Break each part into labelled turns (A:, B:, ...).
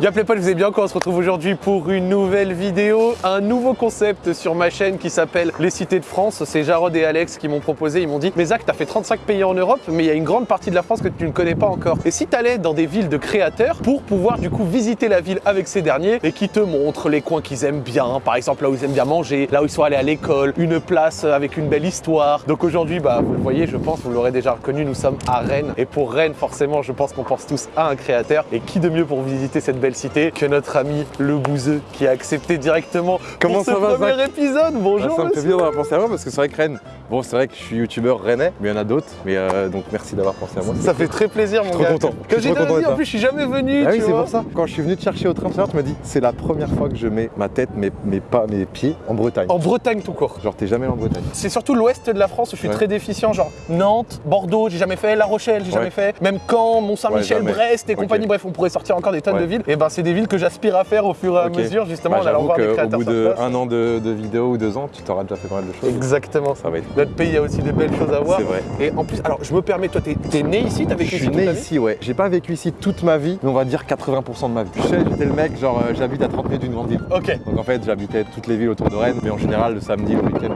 A: Y'a Playpal, vous allez bien quoi On se retrouve aujourd'hui pour une nouvelle vidéo, un nouveau concept sur ma chaîne qui s'appelle Les Cités de France. C'est Jarod et Alex qui m'ont proposé, ils m'ont dit Mais Zach, t'as fait 35 pays en Europe, mais il y a une grande partie de la France que tu ne connais pas encore. Et si t'allais dans des villes de créateurs pour pouvoir du coup visiter la ville avec ces derniers et qui te montrent les coins qu'ils aiment bien, par exemple là où ils aiment bien manger, là où ils sont allés à l'école, une place avec une belle histoire. Donc aujourd'hui, bah vous le voyez, je pense, vous l'aurez déjà reconnu, nous sommes à Rennes. Et pour Rennes, forcément, je pense qu'on pense tous à un créateur. Et qui de mieux pour visiter cette belle cité que notre ami le bouseux qui a accepté directement
B: Comment
A: pour ce
B: ça va,
A: premier
B: Zach
A: épisode. Bonjour
B: Ah, ça me fait bien d'avoir pensé à moi parce que c'est vrai que Rennes, bon c'est vrai que je suis youtubeur rennais, mais il y en a d'autres, mais euh, donc merci d'avoir pensé à moi.
A: Ça fait très plaisir mon
B: trop
A: gars.
B: content.
A: Comme
B: Je suis
A: j'ai dit, en plus je suis jamais venu.
B: Ah
A: tu
B: oui, c'est pour ça. Quand je suis venu te chercher au train tu m'as dit c'est la première fois que je mets ma tête, mes, mes pas, mes pieds en Bretagne.
A: En Bretagne tout court.
B: Genre t'es jamais en Bretagne.
A: C'est surtout l'ouest de la France où je suis
B: Ouais.
A: très déficient, genre Nantes, Bordeaux, j'ai jamais fait, La Rochelle, j'ai
B: Ouais.
A: jamais fait, même Caen, Mont-Saint-Michel,
B: Ouais.
A: Brest et compagnie. Bref, on pourrait sortir encore des tonnes
B: Ouais.
A: de villes. Et ben c'est des villes que j'aspire à faire au fur et à mesure, justement
B: Bah,
A: en allant
B: J'avoue
A: voir des créateurs
B: bout
A: sur
B: de
A: place.
B: un an de, de vidéo ou deux ans, tu t'auras déjà fait pas mal de choses.
A: Exactement.
B: Ça va être
A: Notre pays a aussi des belles choses à voir.
B: C'est vrai.
A: Et en plus, alors je me permets, toi, t'es t'es né ici, t'as
B: Je
A: vécu
B: suis
A: ici toute
B: né
A: ta vie
B: ici, ouais. J'ai pas vécu ici toute ma vie, mais on va dire 80% de ma vie. Je sais, j'étais le mec, genre euh, j'habite à 30 minutes d'une grande ville.
A: Ok,
B: Donc en fait, j'habitais toutes les villes autour de Rennes, mais en général, le samedi, le week-end.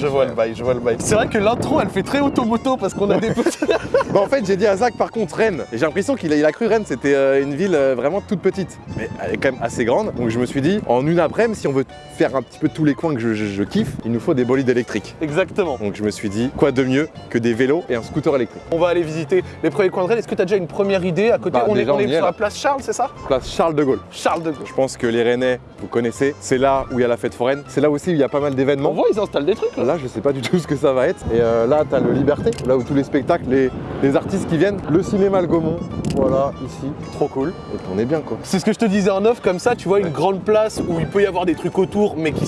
A: je vois le bail, je vois le bail. C'est vrai que l'intro, elle fait très automoto parce qu'on a des petits.
B: Bah en fait j'ai dit à Zach par contre Rennes et j'ai l'impression qu'il a, il a cru Rennes c'était euh, une ville euh, vraiment toute petite mais elle est quand même assez grande donc je me suis dit en une après-midi si on veut faire un petit peu tous les coins que je, je- je kiffe il nous faut des bolides électriques
A: Exactement.
B: Donc je me suis dit quoi de mieux que des vélos et un scooter électrique
A: On va aller visiter les premiers coins de Rennes. Est-ce que tu as déjà une première idée à côté
B: Bah,
A: On est,
B: déjà,
A: on est
B: on y est,
A: sur
B: là.
A: la place Charles, c'est ça?
B: Place Charles de Gaulle
A: Charles de Gaulle.
B: je pense que les Rennais vous connaissez c'est là où il y a la fête foraine c'est là aussi où il y a pas mal
A: On
B: d'événements
A: voit, ils installent des trucs là.
B: Là, je sais pas du tout ce que ça va être. Et euh, là, t'as le Liberté, là où tous les spectacles, les, les artistes qui viennent. Le cinéma Le Gaumont, voilà, ici.
A: Trop cool.
B: Et on est bien, quoi.
A: C'est ce que je te disais en off, comme ça, tu vois une
B: Ouais.
A: grande place où il peut y avoir des trucs autour, mais qui,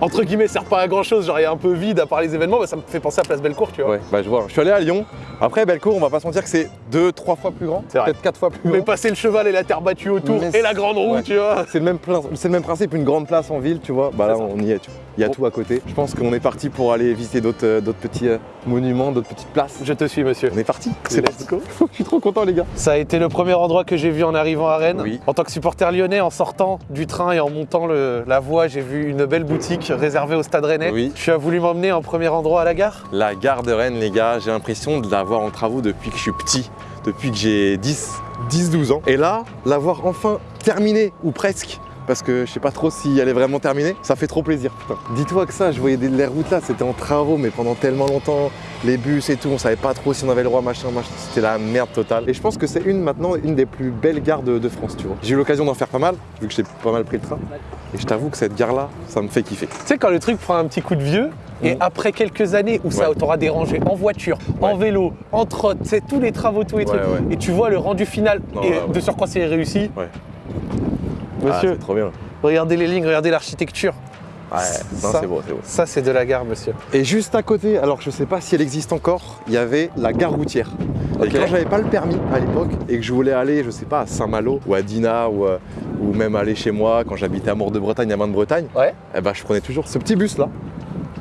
A: entre guillemets, servent pas à grand chose, genre il est un peu vide à part les événements, bah, ça me fait penser à Place Bellecour, tu vois.
B: Ouais, bah je vois. Je suis allé à Lyon. Après, Bellecour, on va pas se mentir que c'est deux, trois fois plus grand. Peut-être quatre fois plus
A: Mais
B: grand.
A: passer le cheval et la terre battue autour
B: Mais
A: et la grande roue,
B: ouais.
A: tu vois.
B: C'est le, même le même principe, une grande place en ville, tu vois. Bah là,
A: ça.
B: on y est, tu vois. Il y a tout à côté. Je pense qu'on est parti pour aller visiter d'autres euh, petits euh, monuments, d'autres petites places.
A: Je te suis, monsieur.
B: On est parti.
A: C'est
B: parti.
A: go.
B: Je suis trop content, les gars.
A: Ça a été le premier endroit que j'ai vu en arrivant à Rennes.
B: Oui.
A: En tant que supporter lyonnais, en sortant du train et en montant le- la voie, j'ai vu une belle boutique réservée au stade rennais.
B: Oui.
A: Tu as voulu m'emmener en premier endroit à la gare?
B: La gare de Rennes, les gars, j'ai l'impression de l'avoir en travaux depuis que je suis petit, depuis que j'ai 10, 10-12 ans. Et là, l'avoir enfin terminée, ou presque, parce que je sais pas trop si elle est vraiment terminée, ça fait trop plaisir. putain. Dis-toi que ça, je voyais des, les routes là, c'était en travaux, mais pendant tellement longtemps, les bus et tout, on savait pas trop si on avait le droit, machin, machin, c'était la merde totale. Et je pense que c'est une maintenant, une des plus belles gares de, de France, tu vois. J'ai eu l'occasion d'en faire pas mal, vu que j'ai pas mal pris le train. Et je t'avoue que cette gare-là, ça me fait kiffer.
A: Tu sais, quand le truc prend un petit coup de vieux, et
B: Mhm.
A: après quelques années où ça
B: Ouais.
A: t'aura dérangé en voiture, en
B: Ouais.
A: vélo, en trotte, tu sais, tous les travaux, tous les
B: Ouais,
A: trucs,
B: ouais.
A: et tu vois le rendu final,
B: Non,
A: et
B: ouais, ouais.
A: de surcroît c'est réussi. Monsieur,
B: Ah, c'est trop bien.
A: regardez les lignes, regardez l'architecture.
B: Ouais, c'est beau, c'est beau.
A: Ça, c'est de la gare, monsieur.
B: Et juste à côté, alors je sais pas si elle existe encore, il y avait la gare routière. Et quand j'avais pas le permis à l'époque et que je voulais aller, je sais pas, à Saint-Malo ou à Dinah ou, euh, ou même aller chez moi quand j'habitais à Mort de Bretagne, à Main de Bretagne,
A: Ouais.
B: eh ben, je prenais toujours ce petit bus là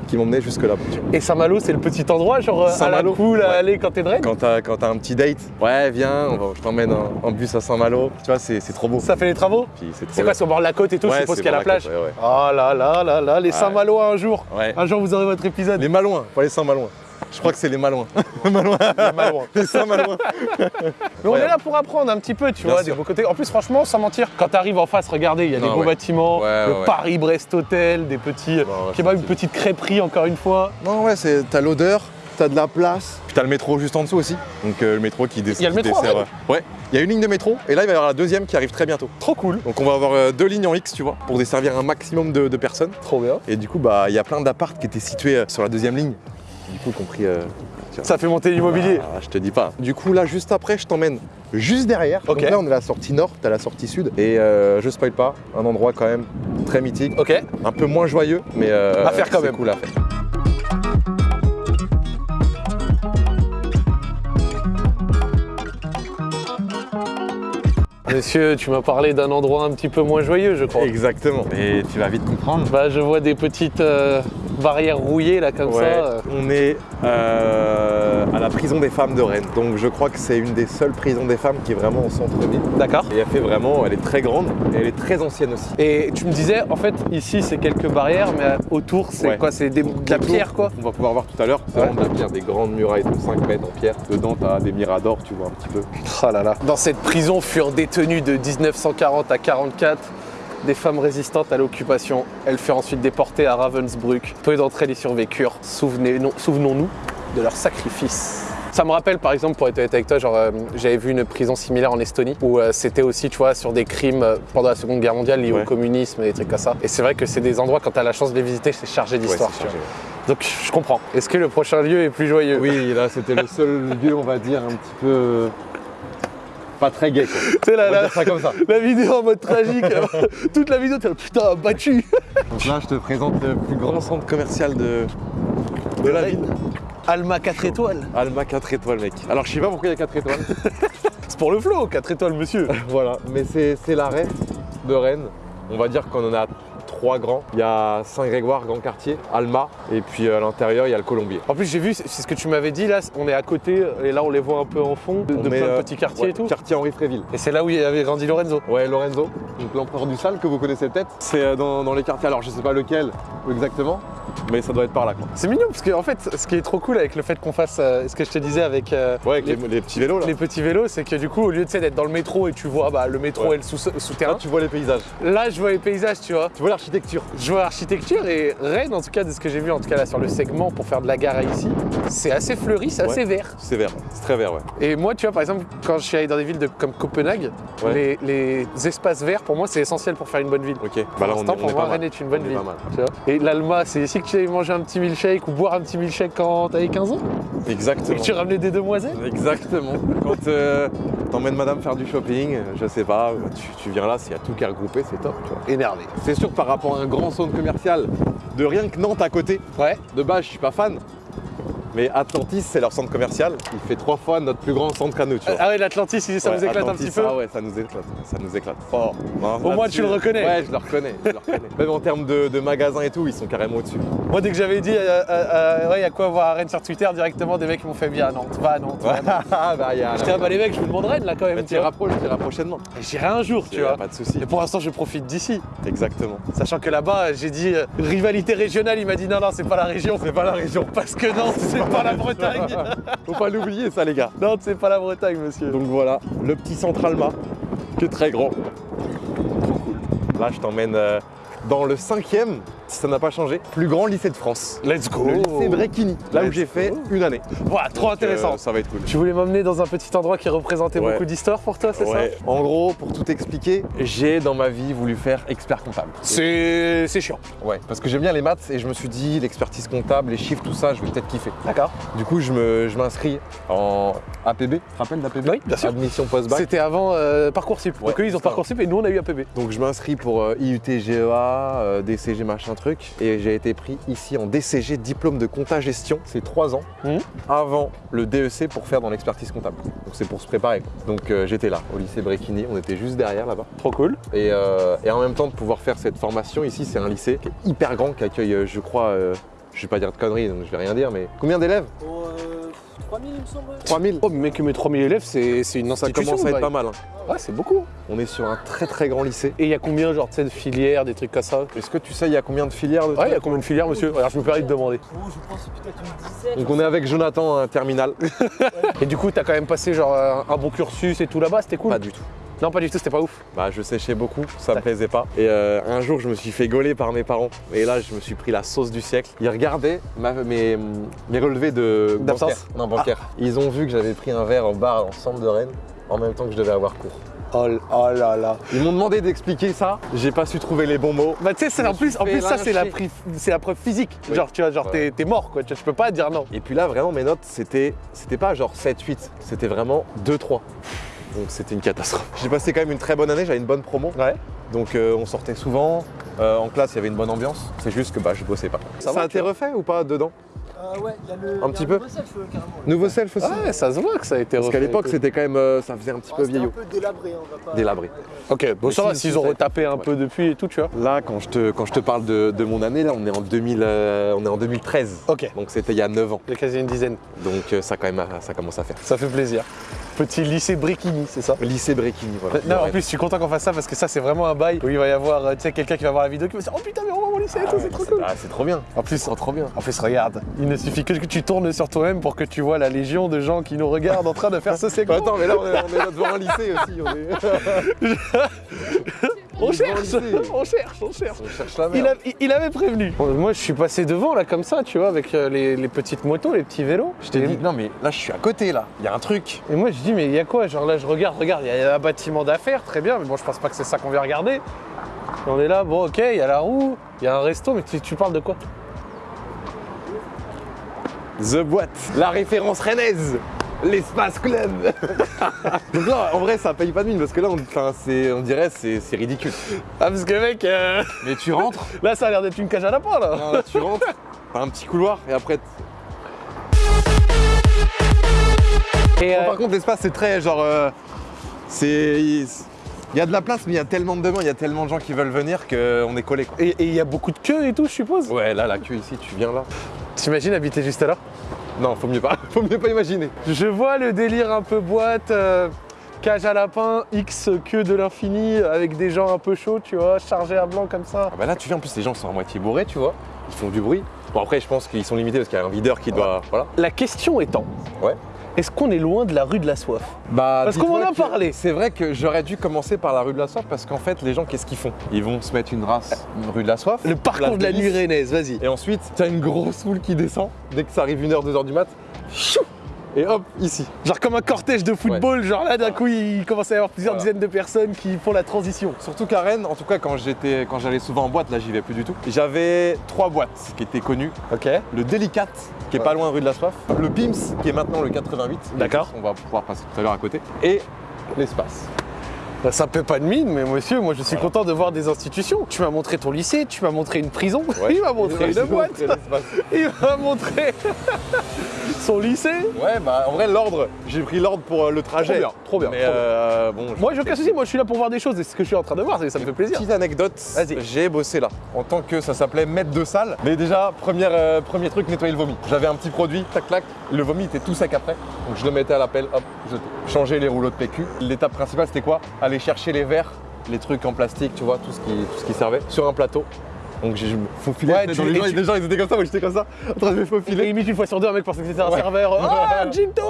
B: qui m'emmenait jusque là.
A: Et Saint-Malo, c'est le petit endroit, genre euh, à la cool à
B: ouais.
A: aller quand t'es Rennes
B: Quand t'as un petit date, ouais viens, on va- je t'emmène en, en bus à Saint-Malo, tu vois c'est trop beau.
A: Ça fait les travaux
B: c'est
A: quoi, sur le bord de la côte et tout, je suppose qu'il y a la plage
B: côte, ouais.
A: Oh là là là là, les. Saint-Malo un jour
B: Ouais.
A: Un jour, vous aurez votre épisode.
B: Les Malouins, pas les Saint-Malouins. Je crois que c'est les Malouins. Malouins.
A: Les Malouins.
B: Les.
A: Mais on
B: Ouais.
A: est là pour apprendre un petit peu, tu
B: Bien
A: vois,
B: sûr.
A: des beaux côtés. En plus, franchement, sans mentir, quand t'arrives en face, regardez, il y a des
B: Non,
A: beaux
B: ouais.
A: bâtiments,
B: Ouais,
A: le. Paris-Brest Hotel, des petits.
B: ouais,
A: kebabs, une petite crêperie, encore une fois.
B: Non, ouais, t'as l'odeur, t'as de la place. Puis t'as le métro juste en dessous aussi. Donc euh, le métro qui, dé-
A: Il y a le métro
B: dessert. Ouais, il y a une ligne de métro et là il va y avoir la deuxième qui arrive très bientôt.
A: Trop cool.
B: Donc on va avoir euh, deux lignes en X, tu vois, pour desservir un maximum de, de personnes.
A: Trop bien.
B: Et du coup, bah il y a plein d'appartes qui étaient situés euh, sur la deuxième ligne. Du coup, compris. euh.
A: Ça fait monter l'immobilier.
B: Ah, je te dis pas. Du coup, là, juste après, je t'emmène juste derrière.
A: Ok.
B: Donc là, on est à la sortie nord, t'as la sortie sud. Et euh, je spoil pas, un endroit quand même très mythique.
A: Ok.
B: Un peu moins joyeux, mais euh,
A: À faire quand même.
B: cool à faire.
A: Monsieur, tu m'as parlé d'un endroit un petit peu moins joyeux, je crois.
B: Exactement. Et tu vas vite comprendre.
A: Bah, je vois des petites, euh, barrière rouillée là comme
B: Ouais,
A: ça. euh.
B: On est euh, à la prison des femmes de Rennes. Donc je crois que c'est une des seules prisons des femmes qui est vraiment au centre-ville.
A: D'accord.
B: Et elle fait vraiment, elle est très grande et elle est très ancienne aussi.
A: Et tu me disais, en fait, ici c'est quelques barrières, mais autour c'est
B: Ouais.
A: quoi? C'est de la pierre quoi?
B: On va pouvoir voir tout à l'heure, c'est
A: Ouais.
B: vraiment de la pierre, des grandes murailles de 5 mètres en pierre. Dedans, t'as des miradors, tu vois un petit peu.
A: Oh là là. Dans cette prison furent détenues de 1940 à 44 des femmes résistantes à l'occupation. Elles furent ensuite déportées à Ravensbrück. Peu d'entre elles y survécurent. Souvenons-nous de leur sacrifice. Ça me rappelle par exemple, pour être honnête avec toi, genre euh, j'avais vu une prison similaire en Estonie où euh, c'était aussi, tu vois, sur des crimes euh, pendant la Seconde Guerre mondiale liés
B: Ouais.
A: au communisme et des trucs comme ça. Et c'est vrai que c'est des endroits, quand tu as la chance de les visiter, c'est chargé d'histoire.
B: Ouais.
A: Donc je comprends. Est-ce que le prochain lieu est plus joyeux?
B: Oui, là c'était le seul lieu, on va dire, un petit peu. Pas très gay
A: sais, la, la- la vidéo en mode tragique, toute la vidéo, t'es là, putain, battu
B: Donc là, je te présente le plus grand centre commercial de, de la ville.
A: Alma 4 étoiles.
B: Alma 4 étoiles, mec. Alors, je sais pas pourquoi il y a 4 étoiles.
A: C'est pour le flow, 4 étoiles, monsieur.
B: voilà, mais c'est c'est la ref de Rennes. On va dire qu'on en a trois grands. Il y a Saint-Grégoire, Grand Quartier, Alma, et puis euh, à l'intérieur, il y a le Colombier.
A: En plus, j'ai vu, c'est ce que tu m'avais dit là, on est à côté et là on les voit un peu en fond de, de plein de
B: euh,
A: petits quartiers
B: ouais,
A: et tout.
B: Quartier Henri Fréville.
A: Et c'est là où il y avait grandi Lorenzo.
B: Ouais, Lorenzo, donc l'empereur du sale que vous connaissez peut-être. C'est euh, dans, dans les quartiers, alors je sais pas lequel exactement, mais ça doit être par là.
A: C'est mignon parce que en fait, ce qui est trop cool avec le fait qu'on fasse euh, ce que je te disais avec euh,
B: Ouais, avec
A: les,
B: les, les petits vélos là.
A: les petits vélos, c'est que du coup, au lieu d'être dans le métro et tu vois bah, le métro
B: Ouais.
A: et le sous-
B: Là,
A: souterrain,
B: tu vois les paysages,
A: là je vois les paysages, tu vois.
B: tu vois l'architecture.
A: Je vois l'architecture et Rennes, en tout cas, de ce que j'ai vu en tout cas là sur le segment pour faire de la gare ici, c'est assez fleuri, c'est assez vert.
B: C'est vert, c'est très vert, ouais.
A: Et moi, tu vois, par exemple, quand je suis allé dans des villes de- comme Copenhague,
B: Ouais.
A: les, les espaces verts, pour moi, c'est essentiel pour faire une bonne ville.
B: Ok, bah là on, est- on
A: pour
B: est
A: moi,
B: pas mal.
A: Rennes est une bonne
B: On
A: ville.
B: pas mal.
A: tu vois. Et l'Alma, c'est ici que tu allais manger un petit milkshake ou boire un petit milkshake quand t'avais 15 ans? Et
B: Exactement.
A: que tu ramenais des demoiselles?
B: Exactement. Quand euh, t'emmènes madame faire du shopping, je sais pas, tu, tu viens là, s'il y a tout qui est regroupé, c'est top, tu vois.
A: Énervé.
B: C'est sûr que par à un grand centre commercial de rien que Nantes à côté,
A: Ouais.
B: de base je suis pas fan, mais Atlantis c'est leur centre commercial, il fait trois fois notre plus grand centre qu'à nous, tu vois.
A: Ah ouais, l'Atlantis, ça vous
B: Ouais,
A: éclate
B: Atlantis,
A: un petit peu
B: Ah ouais, ça nous éclate, ça nous éclate. Non,
A: Au moins, tu le reconnais.
B: Ouais, je le reconnais, je le reconnais. Même en termes de, de magasins et tout, ils sont carrément au-dessus.
A: Moi, dès que j'avais dit, euh, euh, euh, ouais, il y a quoi voir à Rennes sur Twitter, directement, des mecs m'ont fait bien à Nantes, va à Nantes. va à Nantes.
B: Ah bah
A: ah bah les mecs, je vous demande Rennes là quand même. Tu
B: rapproches, tu iras prochainement.
A: J'irai un jour, tu vois.
B: Pas de souci.
A: Et pour l'instant, je profite d'ici.
B: Exactement.
A: Sachant que là-bas, j'ai dit euh, rivalité régionale, il m'a dit non, non, c'est pas la région. C'est pas la région. Parce que Nantes, c'est pas la Bretagne.
B: Faut pas l'oublier ça les gars.
A: Nantes, c'est pas la Bretagne, monsieur.
B: Donc voilà, le petit centre Alma, qui est très grand. Là, je t'emmène euh, dans le cinquième, si ça n'a pas changé, plus grand lycée de France.
A: Let's go.
B: Le lycée Bréquigny, là où j'ai fait une année.
A: Voilà, trop
B: Donc,
A: intéressant.
B: euh, ça va être cool.
A: Tu voulais m'emmener dans un petit endroit qui représentait
B: Ouais.
A: beaucoup d'histoire pour toi, c'est
B: Ouais.
A: ça
B: En gros, pour tout expliquer, j'ai dans ma vie voulu faire expert comptable.
A: C'est c'est chiant.
B: Ouais, parce que j'aime bien les maths et je me suis dit, l'expertise comptable, les chiffres, tout ça, je vais peut-être kiffer.
A: D'accord.
B: Du coup, je m'inscris en APB. Tu te rappelles d'APB
A: Oui, bien sûr.
B: Admission post-bac.
A: C'était avant euh, Parcoursup.
B: Ouais,
A: Donc eux, ils ont. Parcoursup et nous, on a eu APB.
B: Donc je m'inscris pour euh, IUT GEA, euh, DCG machin truc, et j'ai été pris ici en DCG, diplôme de compta gestion. C'est trois ans
A: Mhm.
B: avant le DEC pour faire dans l'expertise comptable. Donc c'est pour se préparer. quoi. Donc euh, j'étais là, au lycée Bréquigny, on était juste derrière là-bas.
A: Trop cool.
B: Et, euh, et en même temps de pouvoir faire cette formation ici, c'est un lycée qui est hyper grand, qui accueille, euh, je crois, euh, je vais pas dire de conneries, donc je vais rien dire, mais combien d'élèves?
C: Euh, 3000 il me semble.
B: 3000
A: Oh, mais mec, mes 3000 élèves, c'est c'est une
B: Ça commence à être pas mal. hein.
A: Ouais, c'est beaucoup.
B: On est sur un très très grand lycée.
A: Et il y a combien, genre, tu sais, de filières, des trucs comme ça?
B: Est-ce que tu sais, il y a combien de filières de
A: Ouais, il y a combien de filières, monsieur? Alors, je me permets de demander.
C: Oh, je pense que c'est peut-être une dizaine.
B: Donc on est avec Jonathan, un terminal.
A: Et du coup, t'as quand même passé, genre, un, un bon cursus et tout là-bas, c'était cool?
B: Pas du tout.
A: Non, pas du tout, c'était pas ouf.
B: Bah, je séchais beaucoup, ça me plaisait pas. Et euh, un jour, je me suis fait gauler par mes parents. Et là, je me suis pris la sauce du siècle. Ils regardaient ma- mes, mes relevés de
A: D'absence
B: bancaire. Non, bancaire. Ils ont vu que j'avais pris un verre au bar en centre de Rennes en même temps que je devais avoir cours.
A: Oh, oh là là.
B: Ils m'ont demandé d'expliquer ça. J'ai pas su trouver les bons mots.
A: Bah, tu sais, c'est
B: Je
A: en plus, en plus ça, c'est la, preuve physique.
B: Oui.
A: Genre, tu vois, genre,
B: Ouais.
A: t'es mort, quoi. Tu vois, tu peux pas dire non.
B: Et puis là, vraiment, mes notes, c'était c'était pas genre 7-8, c'était vraiment 2-3. Donc c'était une catastrophe. J'ai passé quand même une très bonne année, j'avais une bonne promo.
A: Ouais.
B: Donc euh, on sortait souvent. Euh, en classe, il y avait une bonne ambiance. C'est juste que bah, je bossais pas.
A: Ça
B: a été refait ou pas dedans
C: Euh, ouais, il y a le.
B: Un
C: il y a
B: petit
C: un
B: peu
C: nouveau self, carrément.
B: Nouveau self aussi
A: Ouais, ça se voit que ça a été
B: Parce qu'à l'époque, c'était quand même. euh, ça faisait un petit
C: Ah,
B: peu vieillot.
C: un peu délabré, hein, on va pas.
B: Délabré.
A: Ok, bon ça va,
B: si,
A: s'ils
B: si,
A: ont retapé un peu depuis et tout, tu vois.
B: Là, quand je te, quand je te parle de, de mon année, là, on est en, 2000, euh, on est en 2013.
A: Ok,
B: Donc c'était il y a 9 ans.
A: il y a quasi une dizaine.
B: Donc euh, ça, quand même, ça commence à faire.
A: Ça fait plaisir. Petit lycée Brikini, c'est ça
B: Lycée Bréquigny, voilà.
A: non, en plus, je suis content qu'on fasse ça parce que ça, c'est vraiment un bail où il va y avoir, euh, tu sais, quelqu'un qui va voir la vidéo qui va se dire Oh putain, mais on va mon lycée, et tout,
B: Ah,
A: c'est trop cool.
B: ah, c'est trop bien.
A: En plus,
B: C'est trop bien.
A: en plus, regarde, il ne suffit que que tu tournes sur toi-même pour que tu vois la légion de gens qui nous regardent en train de faire ce segment.
B: Attends, mais là, on est, on est là devant un lycée aussi. On, est...
A: on cherche, on cherche, on cherche.
B: on cherche la
A: Il,
B: merde.
A: a- il- il avait prévenu. Bon, Moi, je suis passé devant là comme ça, tu vois, avec euh, les, les petites motos, les petits vélos.
B: Je t'ai dit, non, mais là, je suis à côté, là. Il y a un truc.
A: Et moi, je dis, mais il y a quoi? Genre là, je regarde, regarde, il y a un bâtiment d'affaires, très bien, mais bon, je pense pas que c'est ça qu'on vient regarder. Et on est là, bon, ok, il y a la roue, il y a un resto, mais tu, tu parles de quoi?
B: The Boîte, la référence rennaise, l'espace club. Donc là, en vrai, ça paye pas de mine parce que là, on, on dirait c'est c'est ridicule.
A: Ah, parce que mec, euh,
B: Mais tu rentres,
A: là, ça a l'air d'être une cage à lapin là.
B: non, là, tu rentres, t'as un petit couloir et après.
A: Et,
B: Bon,
A: euh,
B: par contre, l'espace, c'est très genre. euh, c'est. Il y a de la place, mais il y a tellement de demandes, il y a tellement de gens qui veulent venir qu'on est collé.
A: Et il y a beaucoup de queues et tout, je suppose?
B: Ouais, là, la queue ici, tu viens là.
A: T'imagines habiter juste là
B: Non, faut mieux pas, faut mieux pas imaginer.
A: Je vois le délire un peu boîte, euh, cage à lapin, X queue de l'infini, avec des gens un peu chauds, tu vois, chargés à blanc comme ça.
B: Ah bah là, tu viens, en plus, les gens sont à moitié bourrés, tu vois. Ils font du bruit. Bon, après, je pense qu'ils sont limités parce qu'il y a un videur qui doit. Voilà.
A: La question étant,
B: Ouais.
A: Est-ce qu'on est loin de la rue de la soif?
B: Bah,
A: Parce qu'on en a parlé.
B: C'est vrai que j'aurais dû commencer par la rue de la Soif parce qu'en fait, les gens, qu'est-ce qu'ils font? Ils vont se mettre une race, une rue de la Soif.
A: Le parcours de la nuit rennaise, vas-y.
B: Et ensuite, t'as une grosse foule qui descend dès que ça arrive 1h, 2h du mat. Chou Et hop, ici.
A: Genre comme un cortège de football, genre là d'un coup il commence à y avoir plusieurs
B: Voilà.
A: dizaines de personnes qui font la transition.
B: Surtout qu'à Rennes, en tout cas quand j'étais, quand j'allais souvent en boîte, là j'y vais plus du tout. J'avais trois boîtes qui étaient connues.
A: Ok.
B: Le Delicate, qui est pas loin rue de la Soif. Le Pims, qui est maintenant le 88.
A: D'accord.
B: On va pouvoir passer tout à l'heure à côté. Et l'espace.
A: Bah, ça paie pas de mine, mais monsieur, moi je suis content de voir des institutions. Tu m'as montré ton lycée, tu m'as montré une prison, il m'a montré une boîte, il m'a montré son lycée.
B: Ouais, bah en vrai, l'ordre, j'ai pris l'ordre pour euh, le trajet.
A: Trop bien, trop bien,
B: Mais
A: trop bien.
B: euh, bon.
A: Moi j'ai aucun souci, moi je suis là pour voir des choses et ce que je suis en train de voir, c'est ça me fait plaisir.
B: Petite anecdote,
A: Vas-y.
B: j'ai bossé là en tant que ça s'appelait maître de salle. Mais déjà, première, euh, premier truc, nettoyer le vomi. J'avais un petit produit, tac tac, le vomi était tout sec après. Donc je le mettais à l'appel, hop, jeté. Changer les rouleaux de PQ. L'étape principale c'était quoi? Aller chercher les verres, les trucs en plastique, tu vois, tout ce qui, tout ce qui servait, sur un plateau. Donc j'ai je me faufilais.
A: Ouais,
B: dans les,
A: et
B: gens,
A: tu-
B: les gens, ils étaient comme ça, moi j'étais comme ça, en train de me
A: Et
B: faufiler.
A: limite une fois sur deux, un mec pensait que c'était un
B: Ouais.
A: serveur. Ah, Ginto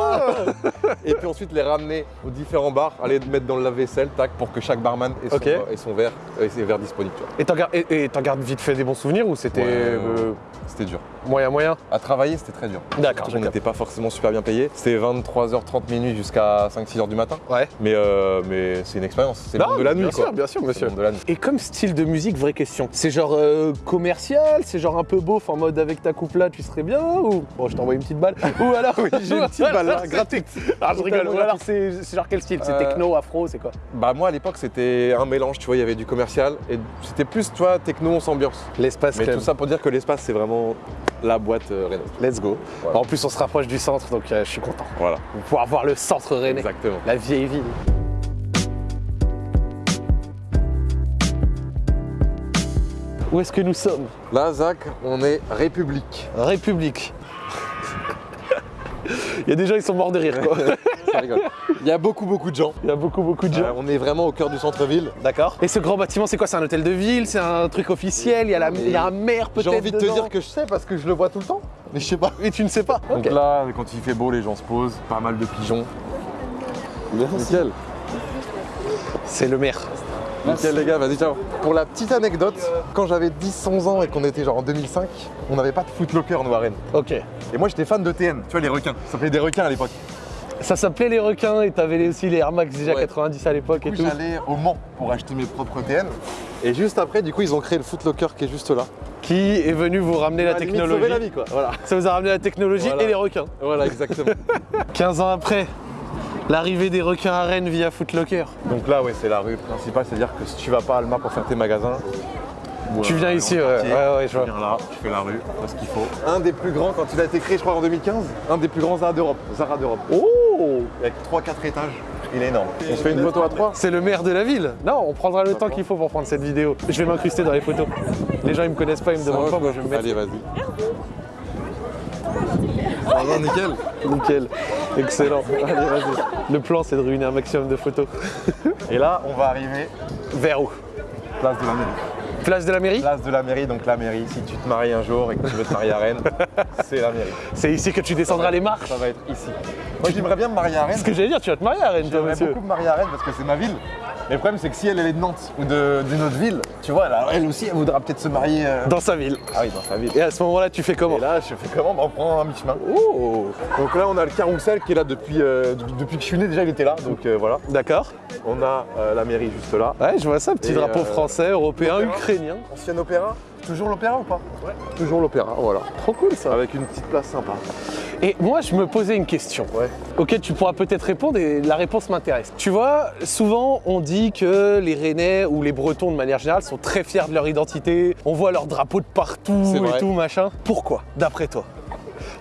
B: Et puis ensuite les ramener aux différents bars, aller mettre dans le lave-vaisselle, tac, pour que chaque barman ait son,
A: Ok.
B: ait son verre, ait ses verres disponibles. tu vois.
A: Et t'en gardes, et- et vite fait des bons souvenirs ou c'était
B: Ouais,
A: euh,
B: C'était dur.
A: moyen moyen?
B: À travailler, c'était très dur.
A: D'accord,
B: On n'était pas forcément super bien payé. C'était 23h30 minuit jusqu'à 5-6h du matin.
A: Ouais.
B: Mais, euh, mais c'est une expérience. C'est le
A: Non,
B: monde de la
A: bien
B: nuit.
A: sûr,
B: quoi.
A: bien sûr, monsieur.
B: le monde de la nuit.
A: Et comme style de musique, vraie question. C'est genre euh, commercial, c'est genre un peu beauf en mode avec ta coupe là tu serais bien ou bon je t'envoie une petite balle ou alors
B: Oui, j'ai une petite balle là, gratuite.
A: Ah je rigole. Ou alors c'est genre quel style C'est
B: Euh,
A: techno, afro, c'est quoi?
B: Bah moi à l'époque c'était un mélange, tu vois, il y avait du commercial et c'était plus, tu vois, techno, on s'ambiance.
A: L'espace
B: Mais tout ça pour dire que l'espace c'est vraiment la boîte euh, Renault.
A: Let's go.
B: Voilà.
A: En plus on se rapproche du centre donc euh, je suis content.
B: Voilà,
A: On va pouvoir voir le centre rennais,
B: exactement.
A: la vieille ville. Où est-ce que nous sommes
B: Là, Zach, on est République.
A: République. Il y a des gens, ils sont morts de rire, quoi.
B: Ça rigole. Il y a beaucoup, beaucoup de gens.
A: Il y a beaucoup, beaucoup de gens.
B: Euh, on est vraiment au cœur du centre-ville.
A: D'accord. Et ce grand bâtiment, c'est quoi? C'est un hôtel de ville? C'est un truc officiel? Il y a, la, il y a un maire peut-être
B: J'ai envie de te dire que je sais parce que je le vois tout le temps, mais je sais pas.
A: Et tu ne sais pas
B: Donc là, quand il fait beau, les gens se posent, pas mal de pigeons. Nickel.
A: C'est le maire.
B: Nickel les gars, vas-y ciao. Pour la petite anecdote, quand j'avais 10-11 ans et qu'on était genre en 2005, on n'avait pas de footlocker nous à Rennes.
A: Ok.
B: Et moi j'étais fan de TN, tu vois les requins, ça s'appelait des requins à l'époque.
A: Ça s'appelait les requins et t'avais aussi les Air Max déjà
B: Ouais.
A: 90 à l'époque et tout.
B: j'allais au Mans pour acheter mes propres TN. Et juste après, du coup ils ont créé le footlocker qui est juste là.
A: Qui est venu vous ramener la technologie
B: sauver la vie quoi. Voilà.
A: Ça vous a ramené la technologie
B: Voilà.
A: et les requins.
B: Voilà exactement.
A: 15 ans après, l'arrivée des requins à Rennes via Footlocker.
B: Donc là ouais c'est la rue principale, c'est-à-dire que si tu vas pas à Alma pour faire tes magasins, Ou,
A: Tu viens ici, ouais,
B: quartier.
A: ouais, ouais, je
B: Tu
A: vois.
B: viens là, tu fais la rue, tu fais ce qu'il faut. Un des plus grands, quand il a été créé, je crois en 2015, un des plus grands Zara d'Europe. Zara d'Europe.
A: Oh
B: Avec 3-4 étages. Il est énorme. On se fait une photo à 3
A: C'est le maire de la ville. Non, on prendra le temps qu'il faut pour prendre cette vidéo. Je vais m'incruster dans les photos. Les gens ils me connaissent pas, ils me demandent pas, moi je vais me mettre.
B: Allez, vas-y. Ah non, nickel.
A: Nickel. Excellent. Allez, vas-y. Le plan c'est de ruiner un maximum de photos.
B: Et là, on va arriver
A: Vers où?
B: Place de la mairie.
A: Place de la mairie
B: Place de la mairie, donc la mairie, si tu te maries un jour et que tu veux te marier à Rennes, c'est la mairie.
A: C'est ici que tu descendras les marches.
B: Ça va être ici. Moi, j'aimerais bien me marier à Rennes.
A: Ce que j'allais dire, tu vas te marier à Rennes, toi, monsieur.
B: beaucoup me marier à Rennes parce que c'est ma ville. Mais le problème, c'est que si elle, elle est de Nantes ou d'une autre ville, tu vois, elle, elle aussi, elle voudra peut-être se marier. euh,
A: Dans sa ville.
B: Ah oui, dans sa ville.
A: Et à ce moment-là, tu fais comment
B: Et là, je fais comment? Bah, On prend un mi-chemin.
A: Oh
B: Donc là, on a le carrousel qui est là depuis, euh, depuis, que je suis né. Déjà, il était là. Donc euh, voilà.
A: D'accord.
B: On a la mairie juste là.
A: Ouais, je vois ça, petit
B: Et,
A: drapeau français, européen,
B: l'opéra.
A: Ukrainien.
B: Ancien opéra. Toujours l'opéra ou pas?
A: Ouais.
B: Toujours l'opéra, voilà.
A: Trop cool ça.
B: Avec une petite place sympa.
A: Et moi, je me posais une question.
B: Ouais.
A: auquel tu pourras peut-être répondre et la réponse m'intéresse. Tu vois, souvent on dit que les Rennais ou les Bretons de manière générale sont très fiers de leur identité, on voit leur drapeau de partout et
B: vrai.
A: tout, machin. Pourquoi, d'après toi?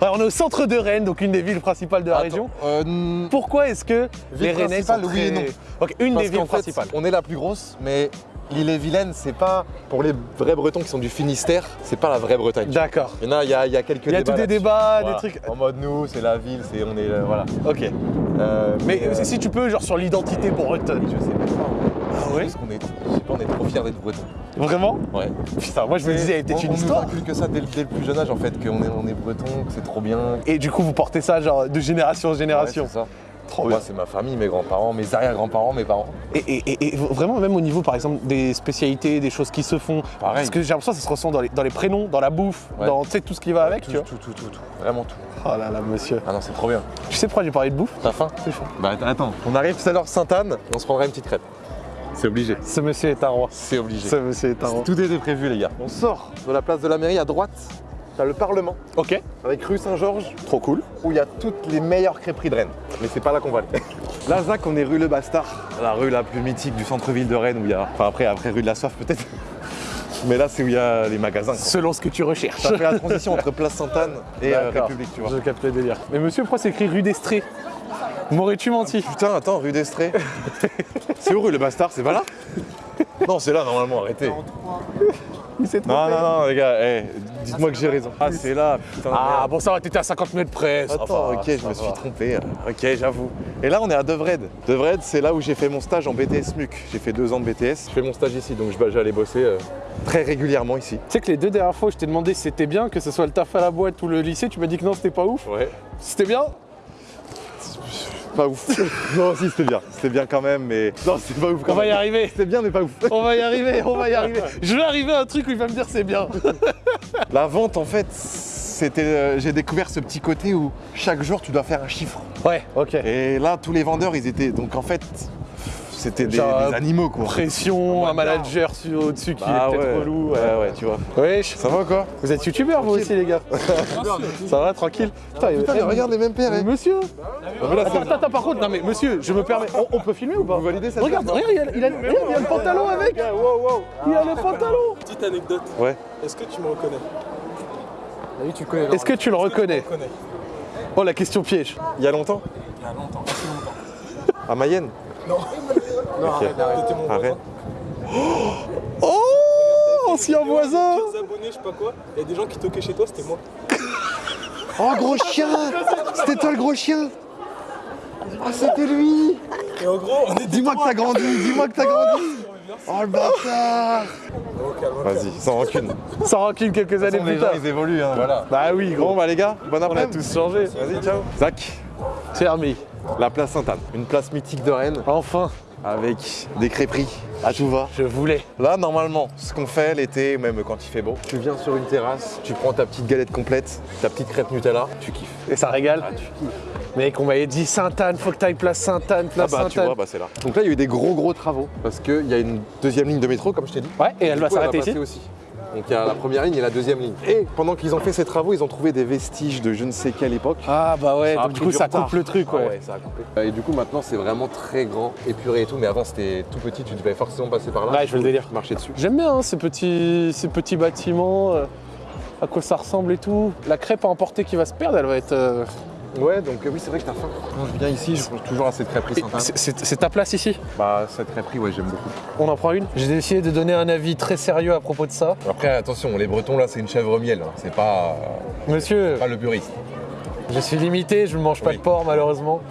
A: On est au centre de Rennes, donc une des villes principales de la
B: Attends,
A: région.
B: euh,
A: Pourquoi est-ce que les Rennais sont
B: principale, oui
A: très...
B: et non.
A: Ok, une
B: Parce
A: des villes
B: fait,
A: principales.
B: on est la plus grosse, mais l'île-et-Vilaine, c'est pas pour les vrais Bretons qui sont du Finistère, c'est pas la vraie Bretagne.
A: D'accord.
B: Il y en a, il y a, il y a quelques
A: Il y a tous des débats,
B: Voilà.
A: des trucs.
B: En mode nous, c'est la ville, c'est on est euh, voilà.
A: Ok.
B: Euh,
A: Mais
B: euh,
A: si tu peux, genre sur l'identité bretonne.
B: je sais pas.
A: Ah ouais
B: Parce qu'on est, je sais pas, on est trop fiers d'être Bretons.
A: Vraiment
B: Ouais.
A: Putain, moi je me disais, elle était
B: on,
A: une
B: on
A: histoire.
B: nous inculque ça dès, le- dès le plus jeune âge en fait, qu'on est, on est Breton, que c'est trop bien.
A: Et du coup, vous portez ça genre de génération en génération.
B: Ouais, c'est ça.
A: Trop
B: Moi, c'est ma famille, mes grands-parents, mes arrière-grands-parents, mes parents.
A: Et, et- et- et vraiment, même au niveau, par exemple, des spécialités, des choses qui se font.
B: Pareil.
A: Parce que j'ai l'impression que ça se ressent dans les, dans les prénoms, dans la bouffe,
B: Ouais.
A: dans tout ce qui va avec,
B: tout,
A: tu vois.
B: tout, tout, tout, tout. Vraiment tout.
A: Oh là là, monsieur.
B: Ah non, c'est trop bien.
A: Tu sais pourquoi j'ai parlé de bouffe?
B: T'as faim?
A: C'est chaud.
B: Bah attends. On arrive tout à l'heure Sainte-Anne, on se prendra une petite crêpe. C'est obligé.
A: Ce monsieur est un roi.
B: C'est obligé.
A: Ce monsieur est un roi.
B: Tout était prévu les gars. On sort de la place de la mairie à droite, t'as le Parlement,
A: Ok,
B: avec rue Saint-Georges,
A: trop cool.
B: où il y a toutes les meilleures crêperies de Rennes. Mais c'est pas là qu'on va aller. Là, Zach, on est rue Le Bastard, la rue la plus mythique du centre-ville de Rennes, où il y a. Enfin après, après rue de la Soif peut-être. Mais là, c'est où il y a les magasins. quoi.
A: Selon ce que tu recherches.
B: Ça fait la transition entre place Sainte-Anne et euh. République, tu vois.
A: Je capte le délire. Mais monsieur, pourquoi c'est écrit rue d'Estrée M'aurais-tu menti
B: Putain, attends, rue d'Estrée. c'est où rue Le Bastard? C'est pas là? Non, c'est là normalement, arrêtez.
A: Il s'est trompé.
B: Non, non, non, les gars, dites-moi que j'ai raison. Ah, c'est là, putain.
A: Ah bon, ça va, t'étais à 50 mètres près.
B: Attends, ok, je me suis trompé. Ok, j'avoue. Et là, on est à Devred. Devred, c'est là où j'ai fait mon stage en BTS MUC. J'ai fait deux ans de BTS. Je fais mon stage ici, donc je- bah, j'allais bosser euh, très régulièrement ici.
A: Tu sais que les deux dernières fois, je t'ai demandé si c'était bien, que ce soit le taf à la boîte ou le lycée, tu m'as dit que non, c'était pas ouf.
B: Ouais.
A: C'était bien
B: Pas ouf. non, si, c'était bien. C'était bien quand même, mais. Non, c'était pas ouf quand
A: On va y
B: même.
A: arriver.
B: C'était bien, mais pas ouf.
A: On va y arriver, on va y arriver. Je vais arriver à un truc où il va me dire c'est bien.
B: La vente, en fait, c'était. euh, j'ai découvert ce petit côté où chaque jour, tu dois faire un chiffre.
A: Ouais, ok.
B: Et là, tous les vendeurs, ils étaient. Donc, en fait, c'était des, animaux, quoi.
A: Pression, un manager sur- au-dessus qui
B: Bah
A: est peut-être
B: ouais.
A: relou.
B: Ouais, ouais, tu vois.
A: Wesh.
B: Ça va quoi
A: Vous êtes youtubeur vous aussi les gars Ça va, tranquille Putain,
B: Putain, mais regarde les mêmes paires,
A: mais
B: hein.
A: Monsieur
B: là,
A: Attends,
B: c'est-
A: attends, attends, par contre, non mais monsieur, je me permets, on, on peut filmer ou pas
B: Vous validez cette
A: Regarde, regarde, il a, il a- regarde, il y a le pantalon avec Il y a le pantalon
C: Petite anecdote.
B: Ouais.
C: Est-ce que tu me reconnais
D: Oui, connais.
A: Est-ce que tu le reconnais
C: Je reconnais.
A: Oh la question piège
B: Il y a longtemps
C: Il y a longtemps, assez longtemps.
B: À Mayenne
C: Non,
B: Ok.
C: t'étais mon
B: À
C: voisin.
B: Rennes
A: Oh Ancien voisin
C: Pires abonnés, je sais pas quoi. Il y a des gens qui toquaient chez toi, c'était moi.
B: Oh, gros chien C'était toi le gros chien Ah, c'était lui
C: Et en gros, on est
B: Dis-moi que t'as grandi Dis-moi que t'as grandi Oh, le bâtard. Vas-y, sans rancune.
A: Sans rancune quelques années plus
B: les gens,
A: tard.
B: ils évoluent, hein, voilà.
A: Bah oui, gros,
B: bah les gars, bon
A: on a tous changé.
B: Vas-y, ciao. Zach,
A: Fermé.
B: la place Sainte-Anne. Une place mythique de Rennes,
A: Enfin,
B: avec des crêperies à tout va.
A: je voulais.
B: Là, normalement, ce qu'on fait l'été, même quand il fait beau, tu viens sur une terrasse, tu prends ta petite galette complète, ta petite crêpe Nutella, tu kiffes.
A: Et ça régale
B: Ah, tu kiffes.
A: Mec, on m'avait dit Sainte-Anne, faut que t'ailles place Sainte-Anne,
B: Ah
A: place
B: bah tu vois, bah c'est là. Donc là, il y a eu des gros gros travaux parce qu'il y a une deuxième ligne de métro, comme je t'ai dit.
A: Ouais, et elle
B: Du
A: va s'arrêter ici
B: aussi. Donc il y a la première ligne et la deuxième ligne. Et pendant qu'ils ont fait ces travaux, ils ont trouvé des vestiges de je ne sais quelle époque.
A: Ah bah ouais, donc du coup
B: du
A: ça
B: retard.
A: coupe le truc,
B: Ah
A: ouais.
B: ça a coupé. Et du coup, maintenant, c'est vraiment très grand, épuré et tout. Mais avant, c'était tout petit, tu devais forcément passer par là.
A: Ouais, je veux le délire.
B: Marcher dessus.
A: J'aime bien hein, ces, petits, ces petits bâtiments, euh, à quoi ça ressemble et tout. La crêpe à emporter qui va se perdre, elle va être... euh,
B: Ouais, donc euh, oui, c'est vrai que t'as faim. Quand je viens ici, je mange toujours à cette crêperie
A: c'est- ta place ici?
B: Bah, cette crêperie, ouais, j'aime beaucoup.
A: On en prend une? J'ai décidé de donner un avis très sérieux à propos de ça.
B: Après, attention, les Bretons, là, c'est une chèvre miel. hein. C'est pas,
A: Monsieur,
B: pas le puriste.
A: je suis limité, je ne mange pas
B: Oui.
A: de porc malheureusement.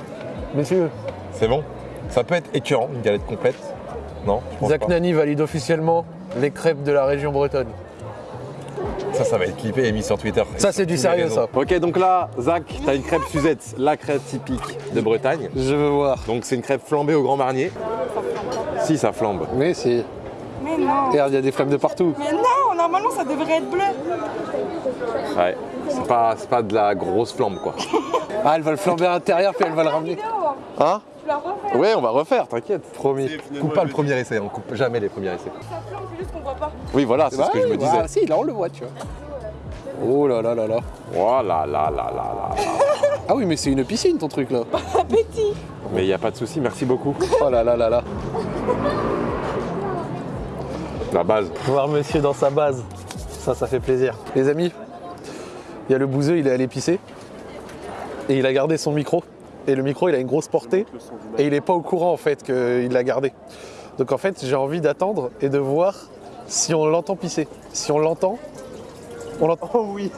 A: Monsieur,
B: C'est bon? Ça peut être écœurant, une galette complète? Non
A: Zach
B: pas?
A: Nani valide officiellement les crêpes de la région bretonne.
B: Ça, ça va être clippé et mis sur Twitter.
A: Ça, c'est du sérieux, ça.
B: Ok, donc là, Zach, t'as une crêpe Suzette, la crêpe typique de Bretagne.
A: Je veux voir.
B: Donc c'est une crêpe flambée au Grand Marnier. Si, ça flambe.
A: Mais si.
E: Mais non.
A: Regarde, il y a des flammes de partout.
E: Mais non, normalement ça devrait être bleu.
B: Ouais. C'est pas, c'est pas de la grosse flambe, quoi.
A: Ah, elle va le flamber à l'intérieur, puis elle va le ramener.
B: Hein?
E: Je la refais.
B: Ouais, on va refaire, t'inquiète.
A: Promis.
B: Coupe pas le premier essai, on coupe jamais les premiers essais.
E: Ça c'est juste qu'on voit pas.
B: Oui, voilà, c'est ce que je me disais.
A: Ah, si, là, on le voit, tu vois. Oh là là là là.
B: Oh là là là là là là.
A: Ah oui, mais c'est une piscine, ton truc, là.
E: Appétit.
B: Mais il n'y a pas de souci, merci beaucoup.
A: Oh là là là là.
B: La base.
A: Voir monsieur dans sa base, ça, ça fait plaisir. Les amis, il y a le bouseux, il est allé pisser. Et il a gardé son micro. Et le micro, il a une grosse portée. Et il n'est pas au courant, en fait, qu'il l'a gardé. Donc, en fait, j'ai envie d'attendre et de voir si on l'entend pisser. Si on l'entend, on l'entend. Oh oui